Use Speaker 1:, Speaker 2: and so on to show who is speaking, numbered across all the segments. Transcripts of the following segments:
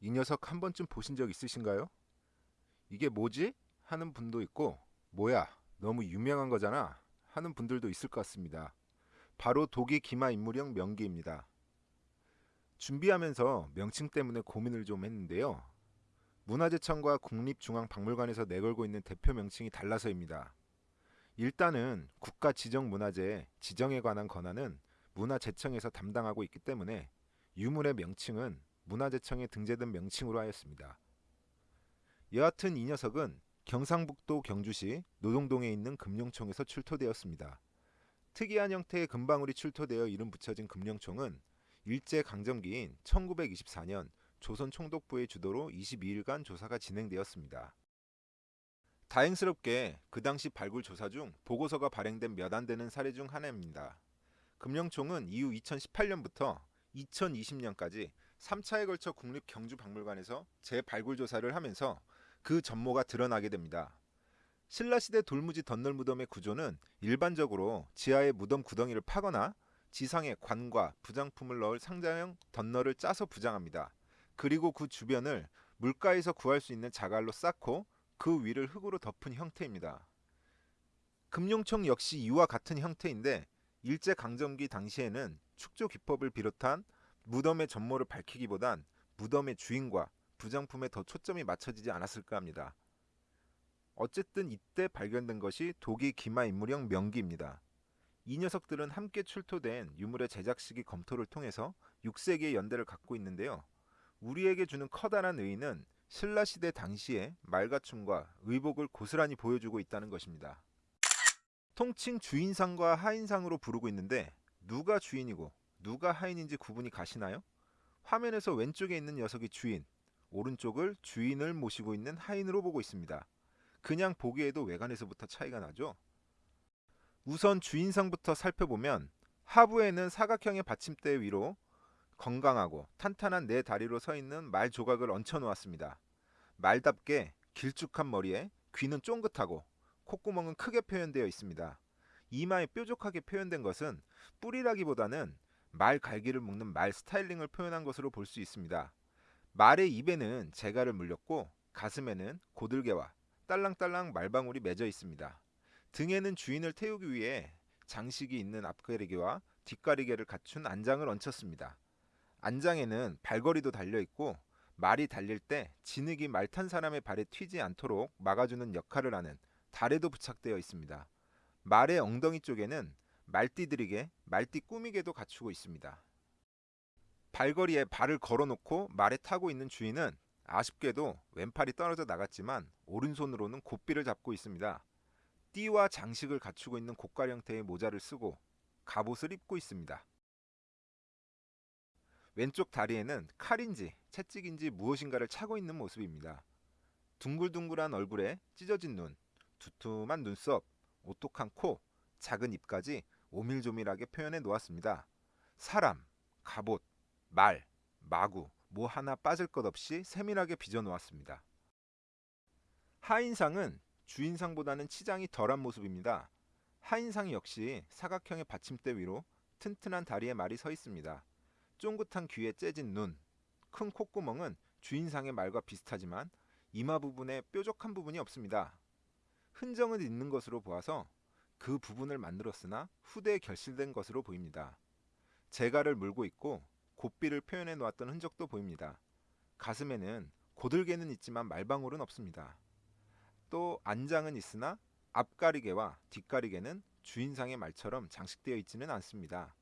Speaker 1: 이 녀석 한 번쯤 보신 적 있으신가요? 이게 뭐지? 하는 분도 있고 뭐야 너무 유명한 거잖아 하는 분들도 있을 것 같습니다. 바로 독일 기마 인물형 명기입니다. 준비하면서 명칭 때문에 고민을 좀 했는데요. 문화재청과 국립중앙박물관에서 내걸고 있는 대표 명칭이 달라서입니다. 일단은 국가 지정 문화재 지정에 관한 권한은 문화재청에서 담당하고 있기 때문에 유물의 명칭은 문화재청에 등재된 명칭으로 하였습니다. 여하튼 이 녀석은 경상북도 경주시 노동동에 있는 금룡총에서 출토되었습니다. 특이한 형태의 금방울이 출토되어 이름 붙여진 금룡총은 일제 강점기인 1924년 조선 총독부의 주도로 22일간 조사가 진행되었습니다. 다행스럽게 그 당시 발굴 조사 중 보고서가 발행된 몇 안 되는 사례 중 하나입니다. 금령총은 이후 2018년부터 2020년까지 3차에 걸쳐 국립경주박물관에서 재발굴 조사를 하면서 그 전모가 드러나게 됩니다. 신라시대 돌무지 덧널 무덤의 구조는 일반적으로 지하에 무덤 구덩이를 파거나 지상에 관과 부장품을 넣을 상자형 덧널을 짜서 부장합니다. 그리고 그 주변을 물가에서 구할 수 있는 자갈로 쌓고 그 위를 흙으로 덮은 형태입니다. 금룡청 역시 이와 같은 형태인데 일제 강점기 당시에는 축조 기법을 비롯한 무덤의 전모를 밝히기보단 무덤의 주인과 부장품에 더 초점이 맞춰지지 않았을까 합니다. 어쨌든 이때 발견된 것이 독일 기마 인물형 명기입니다. 이 녀석들은 함께 출토된 유물의 제작 시기 검토를 통해서 6세기의 연대를 갖고 있는데요. 우리에게 주는 커다란 의의는 신라 시대 당시의 말가춤과 의복을 고스란히 보여주고 있다는 것입니다. 통칭 주인상과 하인상으로 부르고 있는데 누가 주인이고 누가 하인인지 구분이 가시나요? 화면에서 왼쪽에 있는 녀석이 주인, 오른쪽을 주인을 모시고 있는 하인으로 보고 있습니다. 그냥 보기에도 외관에서부터 차이가 나죠? 우선 주인상부터 살펴보면 하부에는 사각형의 받침대 위로 건강하고 탄탄한 네 다리로 서 있는 말 조각을 얹혀 놓았습니다. 말답게 길쭉한 머리에 귀는 쫑긋하고 콧구멍은 크게 표현되어 있습니다. 이마에 뾰족하게 표현된 것은 뿔이라기보다는 말 갈기를 묶는 말 스타일링을 표현한 것으로 볼 수 있습니다. 말의 입에는 재갈을 물렸고 가슴에는 고들개와 딸랑딸랑 말방울이 맺어 있습니다. 등에는 주인을 태우기 위해 장식이 있는 앞가리개와 뒷가리개를 갖춘 안장을 얹혔습니다. 안장에는 발걸이도 달려 있고 말이 달릴 때 진흙이 말 탄 사람의 발에 튀지 않도록 막아주는 역할을 하는 다래도 부착되어 있습니다. 말의 엉덩이 쪽에는 말띠들에게 말띠 꾸미개도 갖추고 있습니다. 발걸이에 발을 걸어놓고 말에 타고 있는 주인은 아쉽게도 왼팔이 떨어져 나갔지만 오른손으로는 고삐를 잡고 있습니다. 띠와 장식을 갖추고 있는 고깔 형태의 모자를 쓰고 갑옷을 입고 있습니다. 왼쪽 다리에는 칼인지 채찍인지 무엇인가를 차고 있는 모습입니다. 둥글둥글한 얼굴에 찢어진 눈, 두툼한 눈썹, 오똑한 코, 작은 입까지 오밀조밀하게 표현해 놓았습니다. 사람, 갑옷, 말, 마구 뭐 하나 빠질 것 없이 세밀하게 빚어 놓았습니다. 하인상은 주인상보다는 치장이 덜한 모습입니다. 하인상 역시 사각형의 받침대 위로 튼튼한 다리에 말이 서 있습니다. 쫑긋한 귀에 째진 눈, 큰 콧구멍은 주인상의 말과 비슷하지만 이마 부분에 뾰족한 부분이 없습니다. 흔적은 있는 것으로 보아서 그 부분을 만들었으나 후대에 결실된 것으로 보입니다. 재갈을 물고 있고 고삐를 표현해 놓았던 흔적도 보입니다. 가슴에는 고들개는 있지만 말방울은 없습니다. 또 안장은 있으나 앞가리개와 뒷가리개는 주인상의 말처럼 장식되어 있지는 않습니다.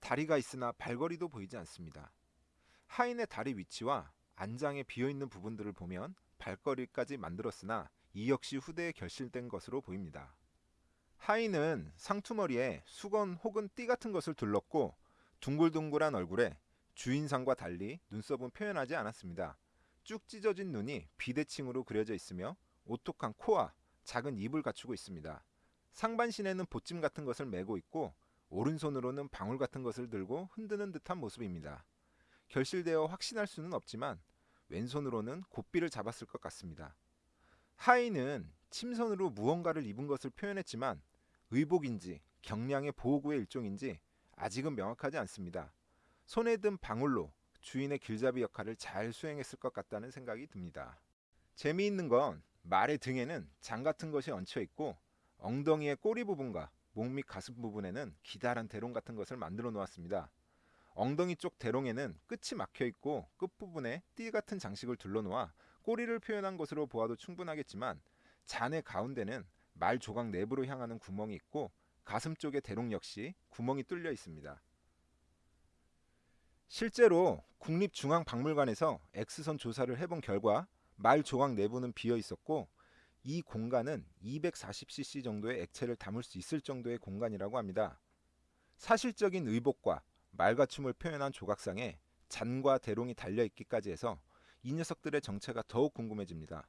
Speaker 1: 다리가 있으나 발걸이도 보이지 않습니다. 하인의 다리 위치와 안장에 비어있는 부분들을 보면 발걸이까지 만들었으나 이 역시 후대에 결실된 것으로 보입니다. 하인은 상투머리에 수건 혹은 띠 같은 것을 둘렀고 둥글둥글한 얼굴에 주인상과 달리 눈썹은 표현하지 않았습니다. 쭉 찢어진 눈이 비대칭으로 그려져 있으며 오똑한 코와 작은 입을 갖추고 있습니다. 상반신에는 보찜 같은 것을 메고 있고 오른손으로는 방울 같은 것을 들고 흔드는 듯한 모습입니다. 결실되어 확신할 수는 없지만 왼손으로는 고삐를 잡았을 것 같습니다. 하인은 침선으로 무언가를 입은 것을 표현했지만 의복인지 경량의 보호구의 일종인지 아직은 명확하지 않습니다. 손에 든 방울로 주인의 길잡이 역할을 잘 수행했을 것 같다는 생각이 듭니다. 재미있는 건 말의 등에는 장 같은 것이 얹혀 있고 엉덩이의 꼬리 부분과 목 및 가슴 부분에는 기다란 대롱 같은 것을 만들어 놓았습니다. 엉덩이 쪽 대롱에는 끝이 막혀 있고 끝부분에 띠 같은 장식을 둘러 놓아 꼬리를 표현한 것으로 보아도 충분하겠지만 잔의 가운데는 말 조각 내부로 향하는 구멍이 있고 가슴 쪽의 대롱 역시 구멍이 뚫려 있습니다. 실제로 국립중앙박물관에서 X선 조사를 해본 결과 말 조각 내부는 비어 있었고 이 공간은 240cc 정도의 액체를 담을 수 있을 정도의 공간이라고 합니다. 사실적인 의복과 말과춤을 표현한 조각상에 잔과 대롱이 달려 있기까지 해서 이 녀석들의 정체가 더욱 궁금해집니다.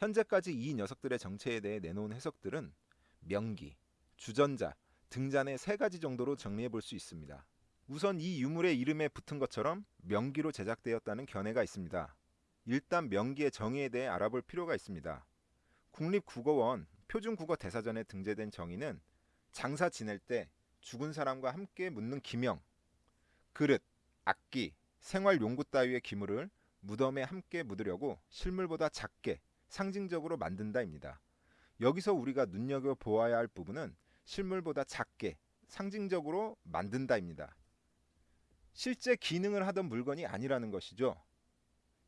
Speaker 1: 현재까지 이 녀석들의 정체에 대해 내놓은 해석들은 명기, 주전자, 등잔의 세 가지 정도로 정리해 볼 수 있습니다. 우선 이 유물의 이름에 붙은 것처럼 명기로 제작되었다는 견해가 있습니다. 일단 명기의 정의에 대해 알아볼 필요가 있습니다. 국립국어원 표준국어 대사전에 등재된 정의는 장사 지낼 때 죽은 사람과 함께 묻는 기명, 그릇, 악기, 생활용구 따위의 기물을 무덤에 함께 묻으려고 실물보다 작게 상징적으로 만든다입니다. 여기서 우리가 눈여겨 보아야 할 부분은 실물보다 작게 상징적으로 만든다입니다. 실제 기능을 하던 물건이 아니라는 것이죠.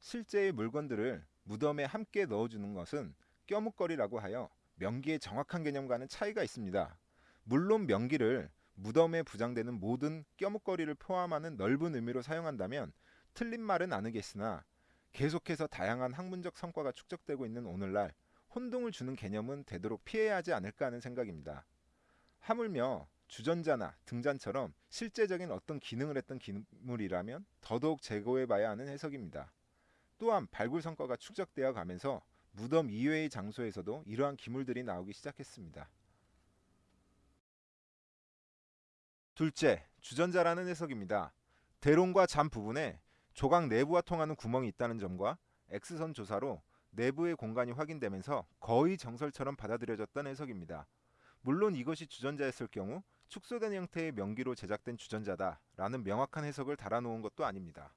Speaker 1: 실제의 물건들을 무덤에 함께 넣어주는 것은 껴묵거리라고 하여 명기의 정확한 개념과는 차이가 있습니다. 물론 명기를 무덤에 부장되는 모든 껴묵거리를 포함하는 넓은 의미로 사용한다면 틀린 말은 아니겠으나 계속해서 다양한 학문적 성과가 축적되고 있는 오늘날 혼동을 주는 개념은 되도록 피해야 하지 않을까 하는 생각입니다. 하물며 주전자나 등잔처럼 실제적인 어떤 기능을 했던 기물이라면 더더욱 제거해봐야 하는 해석입니다. 또한 발굴 성과가 축적되어 가면서 무덤 이외의 장소에서도 이러한 기물들이 나오기 시작했습니다. 둘째, 주전자라는 해석입니다. 대롱과 잔 부분에 조각 내부와 통하는 구멍이 있다는 점과 X선 조사로 내부의 공간이 확인되면서 거의 정설처럼 받아들여졌던 해석입니다. 물론 이것이 주전자였을 경우 축소된 형태의 명기로 제작된 주전자다 라는 명확한 해석을 달아놓은 것도 아닙니다.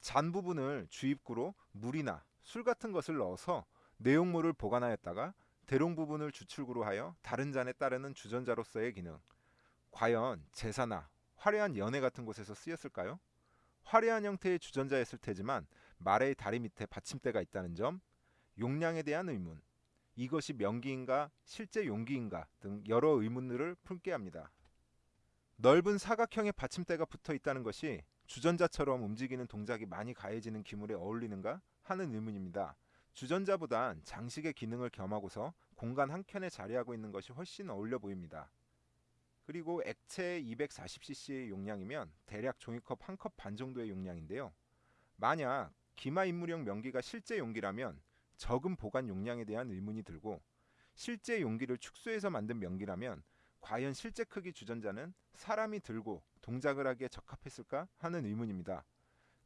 Speaker 1: 잔 부분을 주입구로 물이나 술 같은 것을 넣어서 내용물을 보관하였다가 대롱 부분을 주출구로 하여 다른 잔에 따르는 주전자로서의 기능. 과연 제사나 화려한 연회 같은 곳에서 쓰였을까요? 화려한 형태의 주전자였을 테지만 말의 다리 밑에 받침대가 있다는 점, 용량에 대한 의문, 이것이 명기인가 실제 용기인가 등 여러 의문들을 품게 합니다. 넓은 사각형의 받침대가 붙어 있다는 것이 주전자처럼 움직이는 동작이 많이 가해지는 기물에 어울리는가 하는 의문입니다. 주전자보단 장식의 기능을 겸하고서 공간 한켠에 자리하고 있는 것이 훨씬 어울려 보입니다. 그리고 액체 240cc의 용량이면 대략 종이컵 한 컵 반 정도의 용량인데요. 만약 기마 인물형 명기가 실제 용기라면 적은 보관 용량에 대한 의문이 들고 실제 용기를 축소해서 만든 명기라면 과연 실제 크기 주전자는 사람이 들고 동작을 하기에 적합했을까 하는 의문입니다.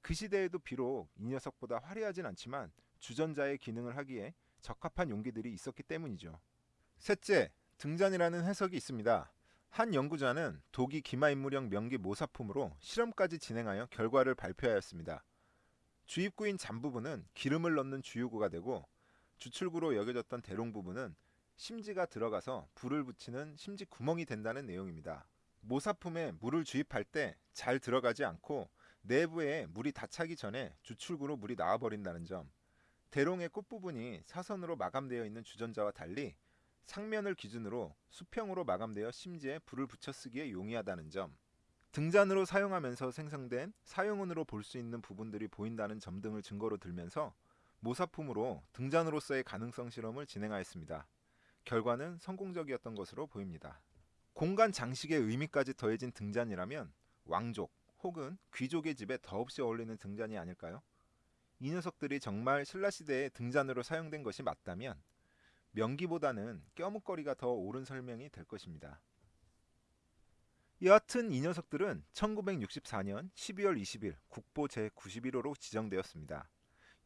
Speaker 1: 그 시대에도 비록 이 녀석보다 화려하진 않지만 주전자의 기능을 하기에 적합한 용기들이 있었기 때문이죠. 셋째, 등잔이라는 해석이 있습니다. 한 연구자는 독이 기마인물형 명기 모사품으로 실험까지 진행하여 결과를 발표하였습니다. 주입구인 잔 부분은 기름을 넣는 주유구가 되고 주출구로 여겨졌던 대롱 부분은 심지가 들어가서 불을 붙이는 심지 구멍이 된다는 내용입니다. 모사품에 물을 주입할 때 잘 들어가지 않고 내부에 물이 다 차기 전에 주출구로 물이 나와버린다는 점. 대롱의 끝부분이 사선으로 마감되어 있는 주전자와 달리 상면을 기준으로 수평으로 마감되어 심지에 불을 붙여 쓰기에 용이하다는 점. 등잔으로 사용하면서 생성된 사용원으로 볼 수 있는 부분들이 보인다는 점 등을 증거로 들면서 모사품으로 등잔으로서의 가능성 실험을 진행하였습니다. 결과는 성공적이었던 것으로 보입니다. 공간 장식의 의미까지 더해진 등잔이라면 왕족 혹은 귀족의 집에 더없이 어울리는 등잔이 아닐까요? 이 녀석들이 정말 신라시대에 등잔으로 사용된 것이 맞다면 명기보다는 껴묵거리가 더 옳은 설명이 될 것입니다. 여하튼 이 녀석들은 1964년 12월 20일 국보 제91호로 지정되었습니다.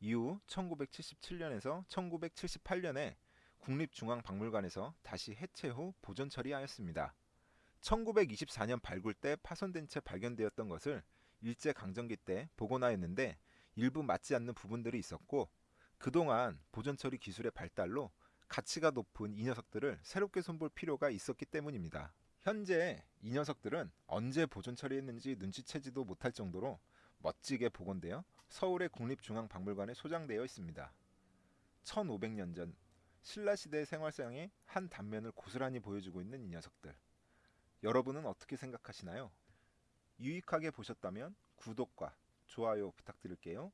Speaker 1: 이후 1977년에서 1978년에 국립중앙박물관에서 다시 해체 후 보존 처리하였습니다. 1924년 발굴 때 파손된 채 발견되었던 것을 일제 강점기 때 복원하였는데 일부 맞지 않는 부분들이 있었고 그동안 보존 처리 기술의 발달로 가치가 높은 이 녀석들을 새롭게 손볼 필요가 있었기 때문입니다. 현재 이 녀석들은 언제 보존 처리했는지 눈치채지도 못할 정도로 멋지게 복원되어 서울의 국립중앙박물관에 소장되어 있습니다. 1500년 전 신라 시대의 생활상의 한 단면을 고스란히 보여주고 있는 이 녀석들. 여러분은 어떻게 생각하시나요? 유익하게 보셨다면 구독과 좋아요 부탁드릴게요.